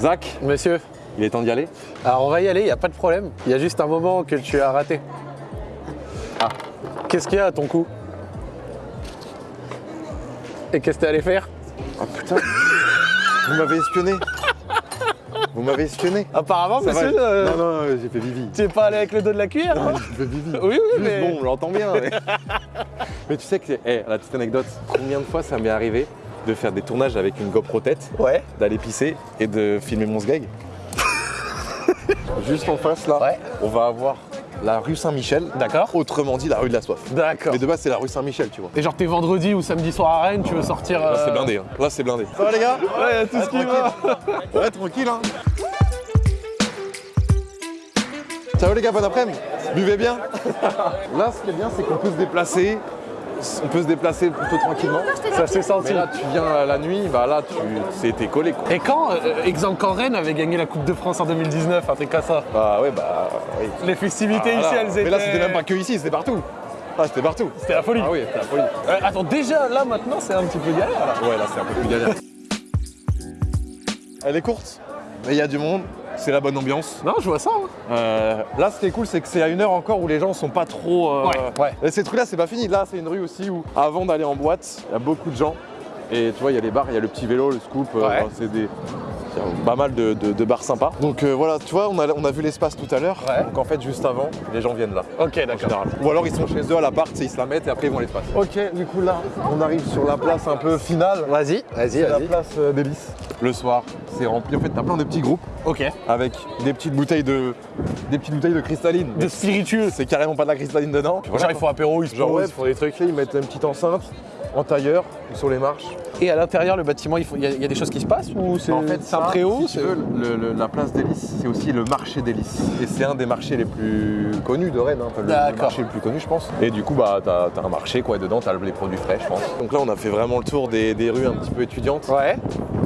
B: Zach,
A: Monsieur,
B: il est temps d'y aller
A: alors on va y aller, il n'y a pas de problème. Il y a juste un moment que tu as raté. Ah, qu'est-ce qu'il y a à ton cou? Et qu'est-ce que t'es allé faire?
B: Ah putain Vous m'avez espionné Vous m'avez espionné
A: Apparemment,
B: Ça
A: monsieur, euh,
B: Non, non, j'ai fait Vivi.
A: tu es pas allé avec le dos de la cuillère hein
B: J'ai fait Vivi.
A: Oui, oui,
B: Juste
A: mais...
B: bon, on l'entend bien. Mais... mais tu sais que, eh, la petite anecdote, combien de fois ça m'est arrivé de faire des tournages avec une GoPro tête,
A: Ouais.
B: d'aller pisser et de filmer mon sgeg Juste en face là,
A: Ouais.
B: on va avoir la rue Saint-Michel.
A: D'accord.
B: Autrement dit, la rue de la soif.
A: D'accord.
B: Mais de base, c'est la rue Saint-Michel, tu vois.
A: Et genre t'es vendredi ou samedi soir à Rennes, tu veux sortir...
B: Là, c'est
A: euh,
B: blindé. hein. Là, c'est blindé. Ça va, les gars?
A: Ouais, tout ce qui va.
B: Ouais, tranquille, hein. Ciao, les gars, bon après-midi? Buvez bien. Là, ce qui est bien, c'est qu'on peut se déplacer. On peut se déplacer plutôt tranquillement.
A: Ça s'est senti.
B: Mais là, tu viens la nuit, bah là, tu c'était collé, quoi.
A: Et quand, euh, exemple, quand Rennes avait gagné la Coupe de France en 2019, un truc comme ça,
B: Bah ouais, bah oui.
A: les festivités
B: Ah,
A: ici, elles étaient...
B: Mais là, c'était même pas que ici, c'était partout. Ah, c'était partout.
A: C'était la folie.
B: Ah oui, c'était la folie.
A: Euh, attends, déjà, là, maintenant, c'est un petit peu galère, là.
B: Ouais, là, c'est un peu plus galère. Elle est courte, mais il y a du monde. C'est la bonne ambiance.
A: Non, je vois ça. hein.
B: Euh, là, ce qui est cool, c'est que c'est à une heure encore où les gens sont pas trop. euh,
A: Ouais, ouais.
B: Et ces trucs-là, c'est pas fini. Là, c'est une rue aussi où, avant d'aller en boîte, il y a beaucoup de gens. Et tu vois, il y a les bars, il y a le petit vélo, le scoop. euh,
A: Ouais.
B: c'est des. Il y a pas mal de, de- de bars sympas. Donc euh, voilà, tu vois, on a, on a vu l'espace tout à l'heure.
A: Ouais.
B: Donc en fait, juste avant, les gens viennent là.
A: Ok, d'accord.
B: Ou alors ils sont chez eux à l'appart, ils se la mettent et après ils vont à l'espace. Ok, du coup là, on arrive sur la place un peu finale.
A: Vas-y, vas-y,
B: C'est la
A: vas-y.
B: place euh, d'Hélice. Le soir, c'est rempli. En fait, t'as plein de petits groupes
A: Ok.
B: avec des petites bouteilles de, des petites bouteilles de cristalline.
A: De spiritueux.
B: C'est carrément pas de la cristalline dedans. Puis voilà,
A: Genre, ils font apéro, ils se
B: Genre, ouais,
A: ils font des trucs.
B: Ils mettent une petite enceinte en tailleur sur les marches.
A: Et à l'intérieur, le bâtiment, il faut- il y, a- il y a des choses qui se passent ou c'est
B: En fait,
A: c'est un
B: ça,
A: préau
B: si tu
A: c'est-
B: veux, le- le- la place d'Hélice, c'est aussi le marché d'Hélice. Et c'est un des marchés les plus connus de Rennes, hein, enfin, le- marché le plus connu, je pense. Et du coup, bah, t'as as un marché, quoi, et dedans, t'as les produits frais, je pense. Donc là, on a fait vraiment le tour des, des rues un petit peu étudiantes.
A: Ouais.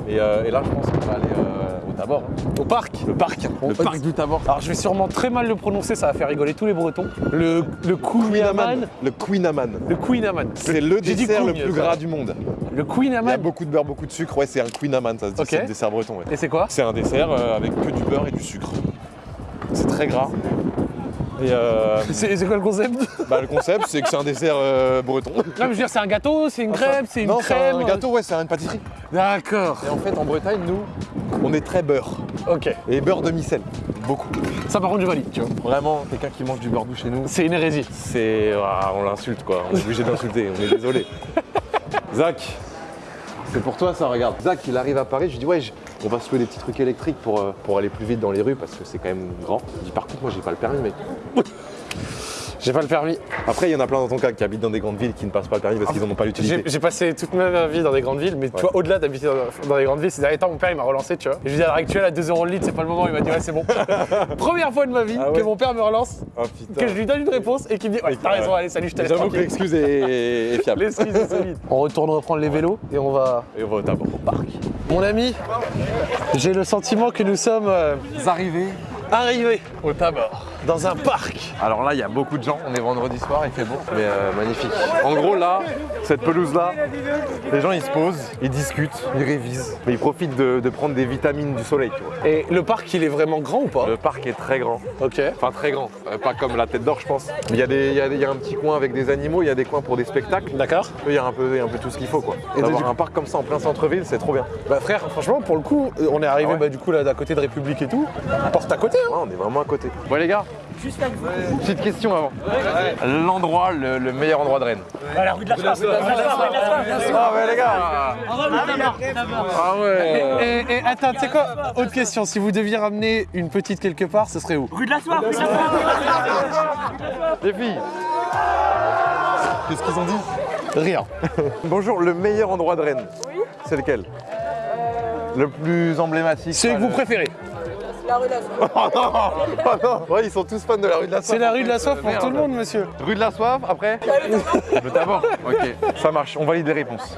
B: Et, euh, et là, je pense qu'on va aller euh, Tabor.
A: Au parc.
B: Le parc, le parc du Tabor.
A: Alors, je vais sûrement très mal le prononcer, ça va faire rigoler tous les Bretons. Le, le.
B: Le Queen Amman.
A: Le.
B: C'est le dessert le plus gras du monde.
A: Le
B: Il y a beaucoup de beurre, beaucoup de sucre. Ouais, c'est un Queen Amman, ça se dit. C'est le dessert breton. ouais.
A: Et c'est quoi?
B: C'est un dessert avec que du beurre et du sucre. C'est très gras. Et euh,
A: C'est quoi le concept?
B: Bah, le concept, c'est que c'est un dessert euh, breton.
A: Non, mais je veux dire, c'est un gâteau, c'est une crêpe, c'est une
B: non,
A: crème.
B: c'est un gâteau, ouais, c'est une pâtisserie.
A: D'accord.
B: Et en fait, en Bretagne, nous, on est très beurre.
A: Ok.
B: Et beurre de micelle. Beaucoup.
A: Ça, par contre, je valide, tu vois.
B: Vraiment, quelqu'un qui mange du beurre doux chez nous,
A: C'est une hérésie.
B: c'est. ah, on l'insulte, quoi. On est obligé d'insulter, on est désolé. Zach, c'est pour toi ça, regarde. Zach, il arrive à Paris, je lui dis, ouais, je- on va se louer des petits trucs électriques pour, euh, pour aller plus vite dans les rues parce que c'est quand même grand. Je dis, par contre, moi, j'ai pas le permis, mec.
A: J'ai pas le permis.
B: Après, il y en a plein dans ton cas qui habitent dans des grandes villes qui ne passent pas le permis parce qu'ils n'en ont pas l'utilité.
A: j'ai passé toute ma vie dans des grandes villes, mais tu vois, au-delà d'habiter dans, dans des grandes villes, ces derniers temps, mon père il m'a relancé, tu vois. Et je lui dis à l'heure actuelle, à 2 euros le litre, c'est pas le moment, il m'a dit ouais, c'est bon. Première fois de ma vie
B: Ah
A: que mon père me relance,
B: Oh
A: que je lui donne une réponse et qu'il me dit ouais, t'as raison, allez, salut, je te laisse
B: J'avoue que l'excuse est, est fiable.
A: L'excuse est solide. On retourne reprendre les vélos et on va
B: Et on va au
A: parc. Mon ami, j'ai le sentiment que nous sommes euh,
B: arrivés
A: arrivés
B: au tabord.
A: Dans un parc.
B: Alors là, il y a beaucoup de gens. On est vendredi soir, il fait beau. Mais euh, magnifique. En gros, là, cette pelouse-là, les gens ils se posent, ils discutent, ils révisent. Mais ils profitent de, de prendre des vitamines du soleil, tu vois.
A: Et le parc, il est vraiment grand ou pas?
B: Le parc est très grand.
A: Ok.
B: Enfin, très grand. Euh, pas comme la tête d'or, je pense. Il y, a des- il y, a des- il y a un petit coin avec des animaux, il y a des coins pour des spectacles.
A: D'accord.
B: Il y a un peu, il y a un peu tout ce qu'il faut, quoi.
A: Et
B: D'avoir un parc comme ça en plein centre-ville, c'est trop bien.
A: Bah frère, franchement, pour le coup, euh, on est arrivé
B: Ah ouais
A: bah, du coup là d'à côté de République et tout. Porte à côté, hein.
B: Ouais, on est vraiment à côté. Bon, les gars, petite question avant. L'endroit, le, le meilleur endroit de Rennes.
C: La rue de la Soif.
B: Ah, mais les gars. Ah ouais.
A: Et, et attends, tu sais quoi? Autre question, si vous deviez ramener une petite quelque part, ce serait où?
C: Rue de la Soif, rue de la Soif.
B: Les filles. Qu'est-ce qu'ils ont dit?
A: Rien.
B: Bonjour, le meilleur endroit de Rennes. C'est lequel? Le plus emblématique
A: C'est que vous préférez.
E: La rue de la Soif.
B: Oh non Ouais, ils sont tous fans de la rue de la Soif.
A: C'est la rue de la soif pour
B: Merde.
A: tout le monde, monsieur.
B: Rue de la Soif, après Le tabac Ok, ça marche, on valide les réponses.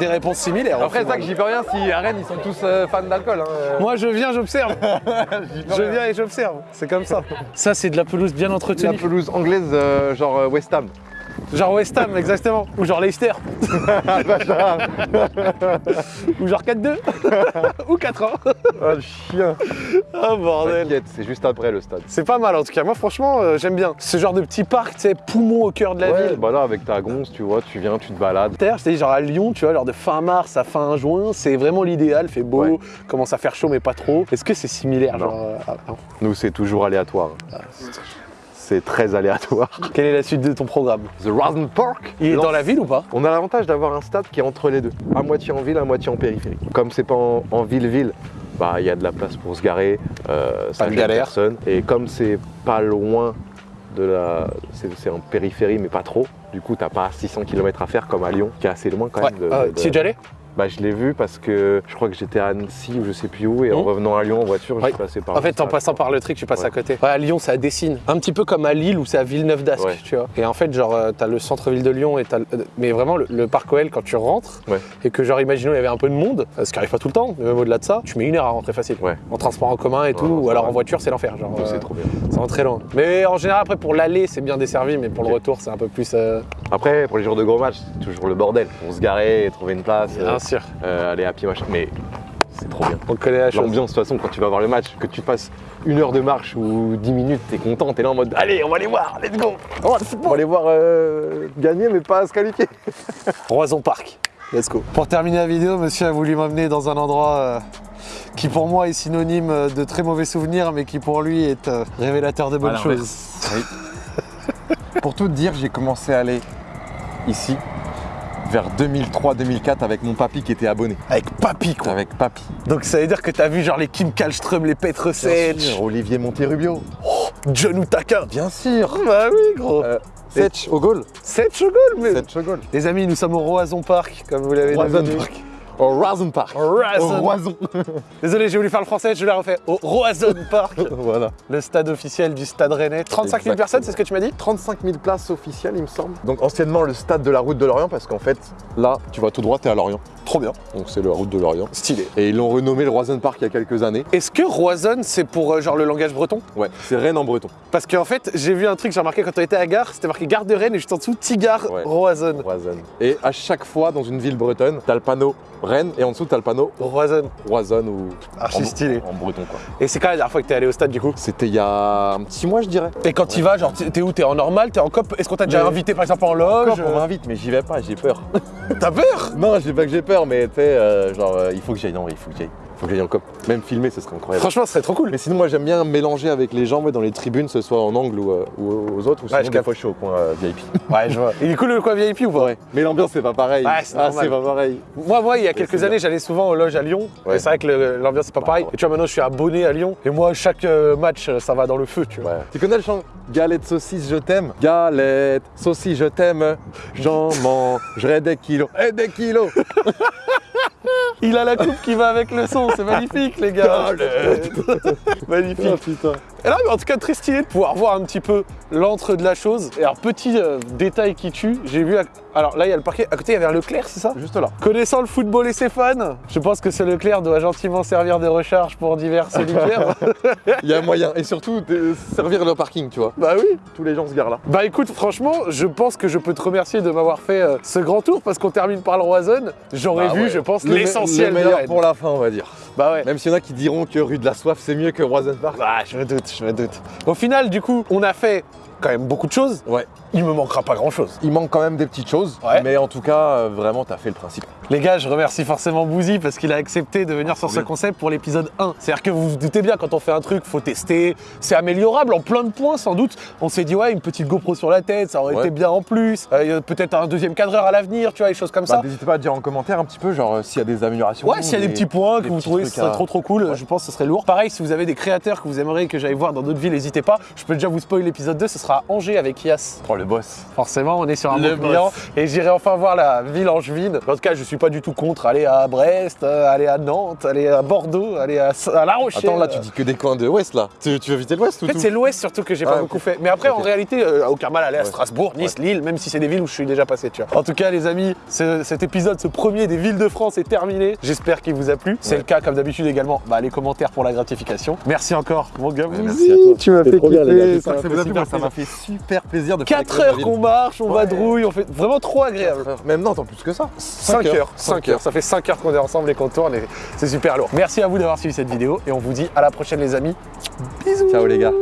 A: Des réponses similaires.
B: Après, c'est ça que j'y peux rien si à Rennes ils sont tous euh, fans d'alcool. Hein. euh.
A: Moi, je viens, j'observe. je viens et j'observe. C'est comme ça. Ça, c'est de la pelouse bien
B: La
A: entretenue.
B: pelouse anglaise, euh, genre euh, West Ham.
A: Genre West Ham, exactement. Ou genre Leicester. Ou genre 4-2. Ou 4 ans.
B: Ah, le chien
A: Oh bordel.
B: T'inquiète, c'est juste après le stade.
A: C'est pas mal en tout cas. Moi, franchement, euh, j'aime bien. Ce genre de petit parc, tu sais, poumon au cœur de la
B: Ouais,
A: ville.
B: bah là, avec ta gonce, tu vois, tu viens, tu te balades.
A: Terre, je t'ai dit, genre à Lyon, tu vois, genre de fin mars à fin juin, c'est vraiment l'idéal, fait beau,
B: Ouais.
A: commence à faire chaud mais pas trop. Est-ce que c'est similaire
B: Non.
A: genre, euh, ah, non.
B: Nous, c'est toujours aléatoire. C'est très aléatoire.
A: Quelle est la suite de ton programme
B: The Rosen Park
A: Il est dans la ville ou pas
B: On a l'avantage d'avoir un stade qui est entre les deux, à moitié en ville, à moitié en périphérie. Comme c'est pas en ville-ville, bah il y a de la place pour se garer, euh, ça
A: Pas de
B: gêne
A: galère.
B: personne. Et comme c'est pas loin de la, c'est en périphérie mais pas trop. Du coup, t'as pas 600 km à faire comme à Lyon, qui est assez loin quand
A: Ouais.
B: même. de-
A: Ah,
B: de-
A: T'y es déjà allé?
B: Bah je l'ai vu parce que je crois que j'étais à Annecy ou je sais plus où et en
A: Mhm.
B: revenant à Lyon en voiture, je suis passé par.
A: En fait, en passant par le truc, tu passes
B: Ouais.
A: à côté. Ouais, à Lyon, ça dessine. Un petit peu comme à Lille ou c'est à Villeneuve d'Ascq,
B: Ouais.
A: tu vois. Et en fait, genre, euh, t'as le centre-ville de Lyon et t'as. le- euh, Mais vraiment, le, le parc OL, quand tu rentres, et que, genre, imaginons, il y avait un peu de monde, ce qui arrive pas tout le temps, mais même au-delà de ça, tu mets une heure à rentrer facile.
B: Ouais.
A: En transport en commun et tout, ou alors en voiture, c'est l'enfer. Genre, euh,
B: C'est trop bien.
A: ça va très loin. Mais en général, après, pour l'aller, c'est bien desservi, mais pour le retour, c'est un peu plus. euh,
B: Après, pour les jours de gros matchs, c'est toujours le bordel. On se garer, trouver une place, euh,
A: Bien sûr.
B: euh, aller à pied, machin. Mais c'est trop bien.
A: On connaît la chose.
B: L'ambiance, de toute façon, quand tu vas voir le match, que tu passes une heure de marche ou 10 minutes, t'es content, t'es là en mode Allez, on va aller voir, let's go On va, on va aller voir euh, gagner, mais pas se qualifier.
A: Roison Park. Let's go. Pour terminer la vidéo, monsieur a voulu m'emmener dans un endroit euh, qui pour moi est synonyme euh, de très mauvais souvenirs, mais qui pour lui est euh, révélateur de bonnes choses.
B: Pour tout te dire, j'ai commencé à aller ici vers 2003-2004 avec mon papy qui était abonné.
A: Avec Papy, quoi.
B: Avec papy.
A: Donc ça veut dire que t'as vu genre les Kim Kallström, les Petr Sech,
B: sûr, Olivier Monterrubio.
A: John Utaka.
B: Bien sûr.
A: Bah oui, gros.
B: Euh, Setch au goal.
A: Sech au goal, mais.
B: Setch au goal.
A: Les amis, nous sommes au Roison Park, comme vous l'avez
B: Roison
A: deviné.
B: Park. Au Roison Park.
A: Roison.
B: Au Roison.
A: Désolé, j'ai voulu faire le français, je l'ai refait. Au Roison Park,
B: voilà.
A: le stade officiel du stade rennais. 35 000
B: Exactement.
A: personnes, c'est ce que tu m'as dit
B: 35 000 places officielles, il me semble. Donc anciennement le stade de la route de Lorient, parce qu'en fait, là, tu vas tout droit, t'es à Lorient.
A: Trop bien.
B: Donc c'est la route de Lorient.
A: Stylé.
B: Et ils l'ont renommé le Roison Park il y a quelques années.
A: Est-ce que Roison, c'est pour euh, genre le langage breton?
B: Ouais, c'est Rennes en breton.
A: Parce qu'en fait, j'ai vu un truc, j'ai remarqué quand on était à gare, c'était marqué gare de Rennes et juste en dessous, Tigard
B: Ouais.
A: Roison.
B: Roison. Et à chaque fois, dans une ville bretonne, t'as le panneau Rennes et en dessous, t'as le panneau
A: Roison.
B: Roison ou
A: Archi
B: en,
A: stylé.
B: en breton quoi.
A: Et c'est quand la dernière fois que t'es allé au stade du coup?
B: C'était il y a un petit mois, je dirais.
A: Et quand tu vas, genre, t'es où? T'es en normal? T'es en cop? Est-ce qu'on t'a déjà invité par exemple en loge?
B: on m'invite, mais j'y vais pas, j'ai peur.
A: T'as peur?
B: Non, j'ai pas que j'ai peur, mais tu sais, euh, genre, euh, il faut que j'aille. Non, il faut que j'aille. Faut en com. Même filmer, ce serait incroyable.
A: Franchement, ce serait trop cool.
B: Mais sinon, moi j'aime bien mélanger avec les gens ouais, dans les tribunes, que ce soit en angle ou, euh, ou aux autres, ou sinon
A: je
B: des fois je suis au coin euh, VIP.
A: Ouais, je vois. Il est cool le coin VIP ou pas?
B: Mais l'ambiance c'est pas pareil.
A: Ouais, c'est
B: ah, pas pareil.
A: Moi, moi, il y a quelques années, j'allais souvent aux loges à Lyon.
B: Ouais.
A: Et c'est vrai que l'ambiance, c'est pas
B: Bah,
A: pareil.
B: ouais.
A: Et tu vois, maintenant, je suis abonné à Lyon. Et moi, chaque euh, match, euh, ça va dans le feu, tu vois.
B: Ouais. Tu connais le chant Galette saucisse, je t'aime Galette saucisse, je t'aime. J'en mangerai des kilos. Et des kilos
A: Il a la coupe qui va avec le son, c'est magnifique, les gars. magnifique.
B: Oh putain.
A: Et là, mais en tout cas, très stylé de pouvoir voir un petit peu l'entre de la chose. Et alors, petit euh, détail qui tue, j'ai vu. à- Alors là, il y a le parquet. À côté, il y avait un Leclerc, c'est ça?
B: Juste là.
A: Connaissant le football et ses fans, je pense que ce Leclerc doit gentiment servir de recharge pour divers solitaires.
B: Il y a moyen. Et surtout, de servir le parking, tu vois.
A: bah oui.
B: Tous les gens se garent là.
A: Bah écoute, franchement, je pense que je peux te remercier de m'avoir fait euh, ce grand tour parce qu'on termine par le Roison. J'aurais
B: Bah
A: vu,
B: ouais.
A: je pense, l'essentiel
B: Le meilleur pour la fin, on va dire.
A: Bah ouais.
B: Même s'il y en a qui diront que rue de la Soif, c'est mieux que Roisen Park.
A: Bah, je me doute, je me doute. Au final, du coup, on a fait quand même beaucoup de choses.
B: Ouais.
A: Il me manquera pas grand chose.
B: Il manque quand même des petites choses,
A: Ouais.
B: mais en tout cas, euh, vraiment, t'as fait le principe.
A: Les gars, je remercie forcément Bouzy parce qu'il a accepté de venir sur ce concept pour l'épisode 1. C'est-à-dire que vous vous doutez bien, quand on fait un truc, faut tester. C'est améliorable en plein de points, sans doute. On s'est dit, ouais, une petite GoPro sur la tête, ça aurait
B: Ouais.
A: été bien en plus. Euh, il y a peut-être un deuxième cadreur à l'avenir, tu vois, des choses comme
B: Bah,
A: ça.
B: N'hésitez pas à dire en commentaire un petit peu, genre, euh, s'il y a des améliorations.
A: Ouais, s'il y a des petits points que vous trouvez ce serait
B: à-
A: trop trop cool, je pense que ce serait lourd. Pareil, si vous avez des créateurs que vous aimeriez que j'aille voir dans d'autres villes, n'hésitez pas. Je peux déjà vous spoiler l'épisode 2, ce sera à Angers avec Ias.
B: Oh, le boss.
A: Forcément, on est sur un
B: Le
A: bon client et j'irai enfin voir la ville angevine. En tout cas, je suis pas du tout contre aller à Brest, euh, aller à Nantes, aller à Bordeaux, aller à, à La Rochelle.
B: Attends, là, tu dis que des coins de l'Ouest, là. Tu, tu veux visiter l'Ouest ou
A: En fait,
B: tout
A: c'est l'Ouest surtout que j'ai pas
B: Ah,
A: beaucoup fait. Mais après, en réalité, euh, aucun mal à aller à
B: Ouais.
A: Strasbourg, Nice, Lille, même si c'est des villes où je suis déjà passé, tu vois. En tout cas, les amis, ce- cet épisode, ce premier des villes de France est terminé. J'espère qu'il vous a plu. C'est
B: Ouais.
A: le cas, comme d'habitude également, bah, les commentaires pour la gratification. Merci encore, mon gars.
B: Ouais, merci à toi.
A: Tu m'as fait kiffer. Ça m'a fait super plaisir
B: de faire
A: 4
B: découvrir
A: heures qu'on marche, on
B: Ouais.
A: vadrouille, on fait vraiment trop agréable.
B: Même non, attends, plus que ça.
A: 5 heures, 5 heures, ça fait 5 heures qu'on est ensemble et qu'on tourne et c'est super lourd. Merci à vous d'avoir suivi cette vidéo et on vous dit à la prochaine les amis. Bisous
B: Ciao les gars.